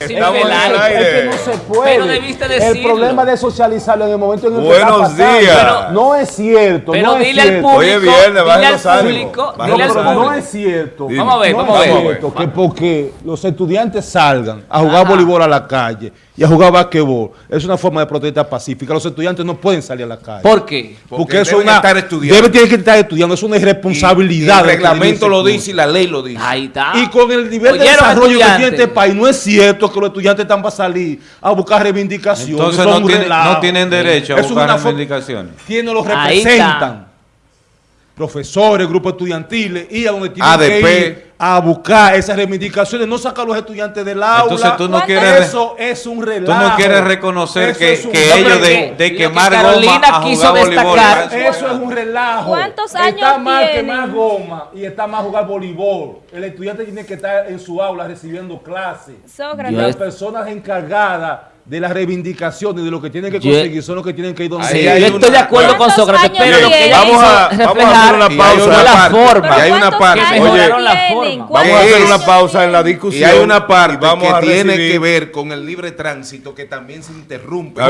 Estamos en el el aire. Es que no se puede. Pero debiste El problema de socializarlo en el momento en el que Buenos está pasando. días. Pero- no es cierto. Pero no es dile al público, viernes, dile al público, bajen dile al No, pero público. no es cierto. Dime. Vamos a ver, no vamos a es ver. cierto que porque los estudiantes salgan a jugar Ajá. voleibol a la calle y a jugar basquetbol es una forma de protesta pacífica. Los estudiantes no pueden salir a la calle. ¿Por qué? porque, Porque eso es deben una estar estudiando. debe tener que estar estudiando, es una irresponsabilidad. Y el de que reglamento lo dice y la ley lo dice. Ahí está. Y con el nivel de desarrollo que tiene este país, no es cierto que los estudiantes están para salir a buscar reivindicaciones. Entonces son no, tiene- tienen derecho a es buscar reivindicaciones. Quienes los Ahí representan, profesores, grupos estudiantiles, y a donde tienen ADP. que ir a buscar esas reivindicaciones, no sacar a los estudiantes del aula. Entonces tú no ¿Cuántos- quieres, Eso es un tú relajo. no quieres reconocer Eso que, que ellos de, de quemar que goma Carolina a quiso jugar voleibol. destacar- Eso es un relajo. ¿Cuántos Está años mal que tienen? más goma y está más jugar voleibol. El estudiante tiene que estar en su aula recibiendo clases. Sócrates. Y las personas encargadas de las reivindicaciones de lo que tienen que Yo- conseguir son los que tienen que ir donde Sí, hay yo estoy de acuerdo con ¿Cuántos Sócrates, pero lo que ella Vamos hizo a- vamos a hacer una y hay pausa. una la la parte. forma. Y hay una ¿Cuántos parte. Oye. Vamos a ¿Cuántos hacer una pausa en la discusión. Y hay una parte vamos que tiene que ver con el libre tránsito que también se interrumpe.